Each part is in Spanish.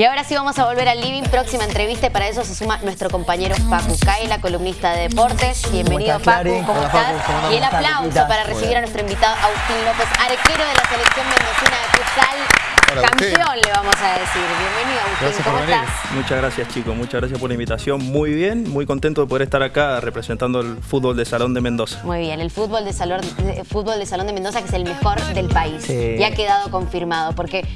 Y ahora sí vamos a volver al living, próxima entrevista y para eso se suma nuestro compañero Facu la columnista de deportes. Bienvenido Facu, ¿cómo estás? y el aplauso para recibir a nuestro invitado Agustín López, arquero de la selección mendocina de futsal. Campeón le vamos a decir. Bienvenido Agustín, ¿cómo estás? Muchas gracias chicos, muchas gracias por la invitación. Muy bien, muy contento de poder estar acá representando el fútbol de Salón de Mendoza. Muy bien, el fútbol de Salón, fútbol de, Salón de Mendoza que es el mejor del país. Y ha quedado confirmado porque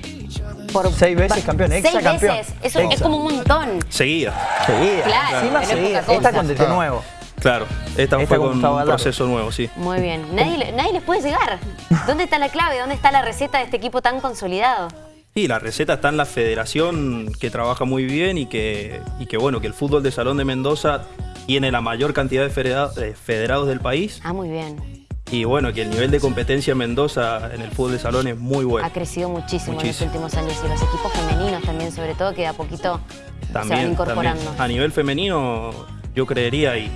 por seis veces campeón, exa seis campeón. Veces. Eso es como un montón. Seguida. Seguida. Claro, Encima seguida. Esta con DT nuevo. Claro, esta, fue con un proceso nuevo, sí. Muy bien. Nadie, nadie les puede llegar. ¿Dónde está la clave? ¿Dónde está la receta de este equipo tan consolidado? Sí, la receta está en la federación que trabaja muy bien y que, y que bueno, que el fútbol de Salón de Mendoza tiene la mayor cantidad de federados del país. Ah, muy bien. Y bueno, que el nivel de competencia en Mendoza en el fútbol de salón es muy bueno. Ha crecido muchísimo, en los últimos años y los equipos femeninos también, sobre todo, que de a poquito se van incorporando. A nivel femenino, yo creería y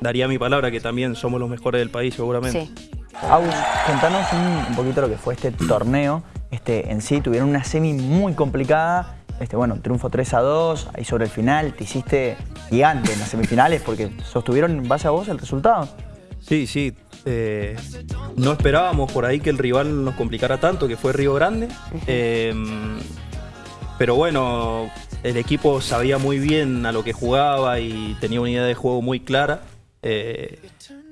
daría mi palabra que también somos los mejores del país, seguramente. Sí. Agus, contanos un poquito lo que fue este torneo este, en sí. Tuvieron una semi muy complicada. Este, bueno, triunfo 3 a 2, ahí sobre el final te hiciste gigante en las semifinales porque sostuvieron en base a vos el resultado. Sí, sí. Eh, no esperábamos por ahí que el rival nos complicara tanto, que fue Río Grande. Em, pero bueno, el equipo sabía muy bien a lo que jugaba y tenía una idea de juego muy clara. Eh,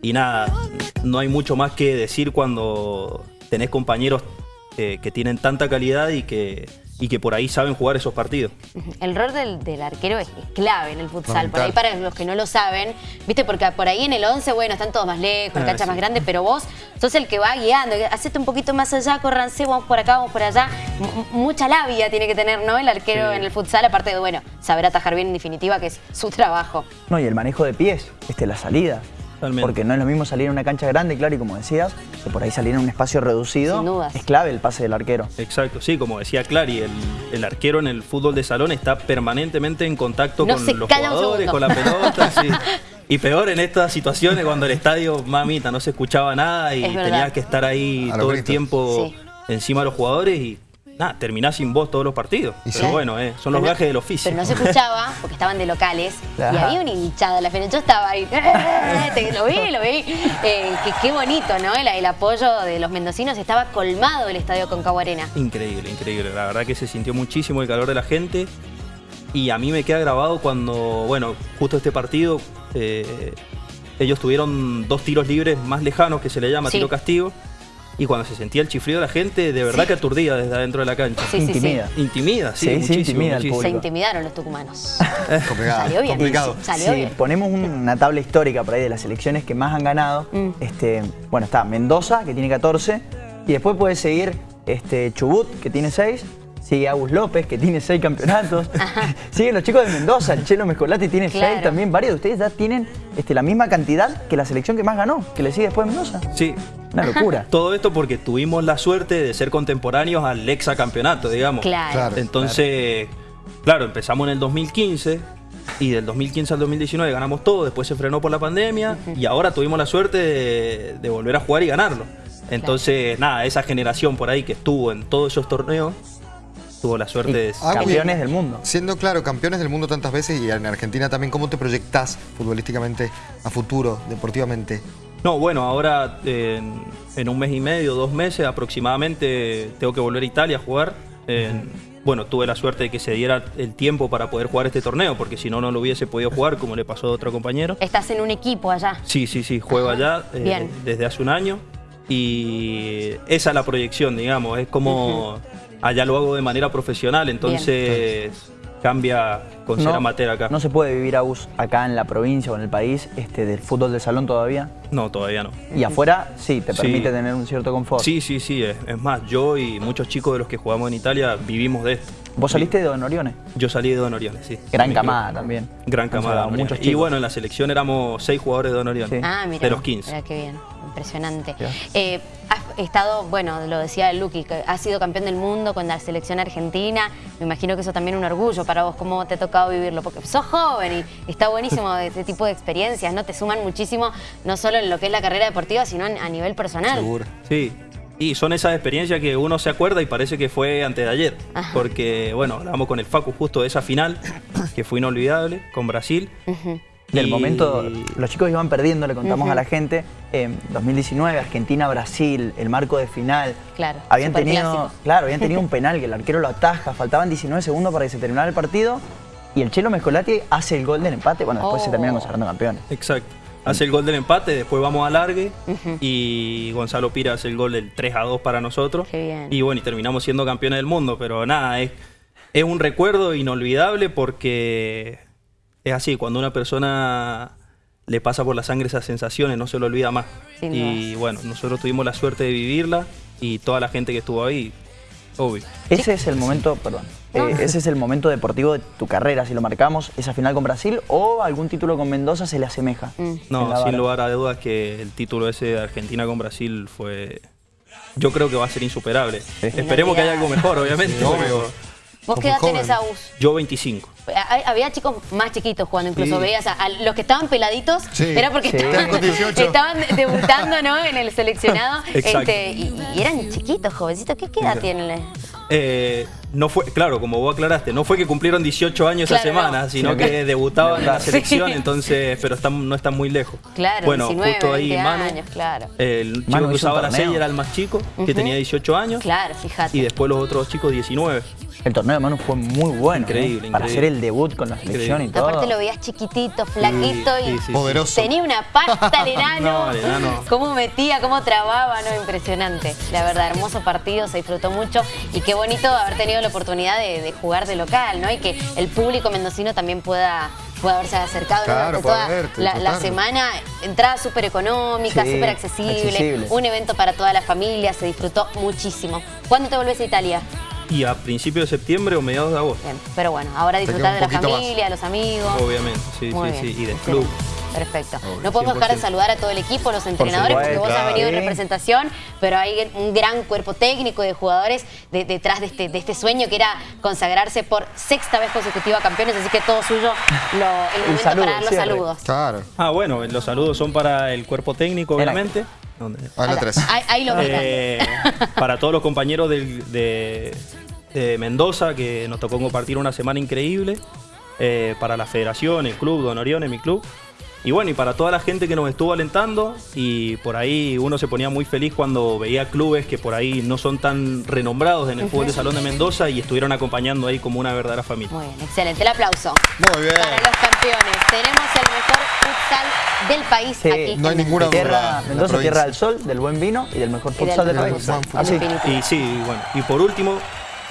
y nada, no hay mucho más que decir cuando tenés compañeros que, tienen tanta calidad y que, y que por ahí saben jugar esos partidos. El rol del, arquero es, clave en el futsal. Por ahí para los que no lo saben, viste, porque por ahí en el 11, bueno, están todos más lejos, la ah, cancha más grande, pero vos sos el que va guiando. Hacete un poquito más allá, corranse, vamos por acá, vamos por allá. mucha labia tiene que tener, ¿no? El arquero en el futsal, aparte de, bueno, saber atajar bien en definitiva, que es su trabajo. No, y el manejo de pies, este, la salida. Porque no es lo mismo salir en una cancha grande, claro, y como decías, que por ahí salir en un espacio reducido es clave el pase del arquero. Exacto, sí, como decía Clary, el, arquero en el fútbol de salón está permanentemente en contacto con los jugadores, con la pelota, Y peor en estas situaciones cuando el estadio, mamita, no se escuchaba nada y tenías que estar ahí todo el tiempo encima de los jugadores y nada, terminás sin voz todos los partidos. pero bueno, eh, son los gajes del oficio. Pero no se escuchaba, porque estaban de locales, y había un hinchada la final. Yo estaba ahí, lo vi, lo vi. Eh, qué bonito, ¿no? El, apoyo de los mendocinos, estaba colmado el estadio con Arena. Increíble, increíble. La verdad que se sintió muchísimo el calor de la gente. Y a mí me queda grabado cuando, bueno, justo este partido, eh, ellos tuvieron dos tiros libres más lejanos, que se le llama tiro castigo y cuando se sentía el chifrido de la gente, de verdad que aturdía desde adentro de la cancha. Sí, intimida. Intimida, sí, muchísimo, Se intimidaron los tucumanos. Salió bien. Complicado. si ponemos una tabla histórica por ahí de las elecciones que más han ganado, mm. este, bueno, está Mendoza, que tiene 14, y después puede seguir este, Chubut, que tiene 6, Sigue Agus López, que tiene seis campeonatos. Siguen los chicos de Mendoza, el Chelo Mezcolati tiene seis también. Varios de ustedes ya tienen este, la misma cantidad que la selección que más ganó, que le sigue después de Mendoza. Sí. Una locura. Todo esto porque tuvimos la suerte de ser contemporáneos al campeonato, digamos. Claro. Entonces, claro. empezamos en el 2015 y del 2015 al 2019 ganamos todo, después se frenó por la pandemia y ahora tuvimos la suerte de, volver a jugar y ganarlo. Entonces, nada, esa generación por ahí que estuvo en todos esos torneos tuvo la suerte de ser campeones del mundo. Siendo claro, campeones del mundo tantas veces y en Argentina también, ¿cómo te proyectás futbolísticamente a futuro, deportivamente? No, bueno, ahora en, un mes y medio, dos meses aproximadamente, tengo que volver a Italia a jugar. bueno, tuve la suerte de que se diera el tiempo para poder jugar este torneo, porque si no, no lo hubiese podido jugar, como le pasó a otro compañero. ¿Estás en un equipo allá? Sí, sí, sí, juego allá eh, desde hace un año. Y esa es la proyección, digamos, es como allá lo hago de manera profesional, entonces cambia con ser amateur acá. ¿No se puede vivir AUS acá en la provincia o en el país este, del fútbol de salón todavía? No, todavía no. ¿Y afuera sí, te permite tener un cierto confort? Sí, sí, sí. Es, más, yo y muchos chicos de los que jugamos en Italia vivimos de esto. ¿Vos saliste de Don Orione? Yo salí de Don Orione, sí. Gran camada también. Gran camada. Muchos y bueno, en la selección éramos seis jugadores de Don Orione. Ah, mira. De los 15. Mira qué bien. Impresionante. Eh, has estado, bueno, lo decía Luqui, que has sido campeón del mundo con la selección argentina. Me imagino que eso también es un orgullo para vos, cómo te ha tocado vivirlo, porque sos joven y está buenísimo este tipo de experiencias, ¿no? Te suman muchísimo, no solo en lo que es la carrera deportiva, sino a nivel personal. Seguro. Sí, Y son esas experiencias que uno se acuerda y parece que fue antes de ayer. Ajá. Porque, bueno, hablamos con el Facu justo de esa final, que fue inolvidable, con Brasil. Del Y- momento, los chicos iban perdiendo, le contamos a la gente, en 2019, Argentina-Brasil, el marco de final. Claro, Habían tenido, claro, habían tenido un penal que el arquero lo ataja, faltaban 19 segundos para que se terminara el partido y el Chelo Mescolati hace el gol del empate, bueno, después se Oh. terminan consagrando campeones. Exacto. Hace el gol del empate, después vamos a largue y Gonzalo Pira hace el gol del 3 a 2 para nosotros. Qué bien. Y bueno, y terminamos siendo campeones del mundo, pero nada, es, es un recuerdo inolvidable porque es así, cuando una persona le pasa por la sangre esas sensaciones, no se lo olvida más. Sin y bueno, nosotros tuvimos la suerte de vivirla y toda la gente que estuvo ahí, obvio. Ese es el momento, perdón, eh, ese es el momento deportivo de tu carrera, si lo marcamos, esa final con Brasil o algún título con Mendoza se le asemeja. Mm. No, sin lugar a dudas que el título ese de Argentina con Brasil fue... Yo creo que va a ser insuperable. Esperemos que haya algo mejor, obviamente. Sí, obvio. ¿Vos qué edad tenés. Agus? Yo 25. Ha- Había chicos más chiquitos jugando, incluso Sí. veías a, a los que estaban peladitos, Sí. era porque Sí. estaban, Estaban con 18. estaban debutando ¿no? en el seleccionado este, y, y eran chiquitos, jovencitos. ¿Qué, qué edad tienen? Eh, no fue, claro, como vos aclaraste, no fue que cumplieron 18 años esa semana, no. sino que debutaban en la selección, Sí. entonces, pero están, no están muy lejos. Claro, bueno, 19, justo ahí 20 Manu, años, claro. el chico Manu que usaba la torneo. 6 era el más chico, que tenía 18 años, Claro, fíjate. y después los otros chicos 19. El torneo de Manu fue muy bueno. Increíble, ¿eh? Para increíble. hacer el debut con la selección y todo. Aparte lo veías chiquitito, flaquito Sí, y sí, sí. Poderoso. tenía una pasta el enano. No, el enano. Cómo metía, cómo trababa, no, impresionante. La verdad, hermoso partido, se disfrutó mucho y qué bonito haber tenido la oportunidad de, de jugar de local, ¿no? Y que el público mendocino también pueda, pueda haberse acercado. Claro, toda verte, la, semana. Entrada súper económica, Sí, súper accesible, accesible. un evento para toda la familia, se disfrutó muchísimo. ¿Cuándo te volvés a Italia? Y a principios de septiembre o mediados de agosto, Bien, pero bueno, ahora disfrutar de la familia, de los amigos. obviamente, sí, Muy sí, bien, sí, y del club. Perfecto. Obvio, no podemos dejar de 100%. saludar a todo el equipo, los entrenadores, porque supuesto, vos has venido en representación, pero hay un gran cuerpo técnico de jugadores de- detrás de este, de este sueño que era consagrarse por sexta vez consecutiva campeones, así que todo suyo lo, el momento saludo, para dar los cierre. saludos. Claro. Ah, bueno, los saludos son para el cuerpo técnico, Era- obviamente. ¿Dónde? A la Ahí- 3. Ahí, ahí lo. Eh, para todos los compañeros del- de, de Mendoza, que nos tocó compartir una semana increíble. eh, para la federación, el club, Don Orione, mi club. Y bueno, y para toda la gente que nos estuvo alentando. Y por ahí uno se ponía muy feliz cuando veía clubes que por ahí no son tan renombrados en el fútbol de Salón de Mendoza y estuvieron acompañando ahí como una verdadera familia. Muy bien, excelente. El aplauso. Muy bien. Para los campeones. Tenemos el mejor futsal del país Sí, aquí. no hay ninguna duda. Tierra, Mendoza, tierra del sol, del buen vino y del mejor futsal del país. Así. Definitivo. Y sí, bueno, y por último,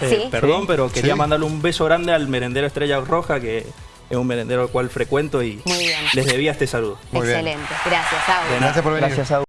eh, Sí. perdón, Sí. pero quería Sí. mandarle un beso grande al merendero Estrella Roja, que es un merendero al cual frecuento y Muy bien. les debía este saludo. Muy bien. Excelente. Gracias, nada. Gracias por venir. Gracias a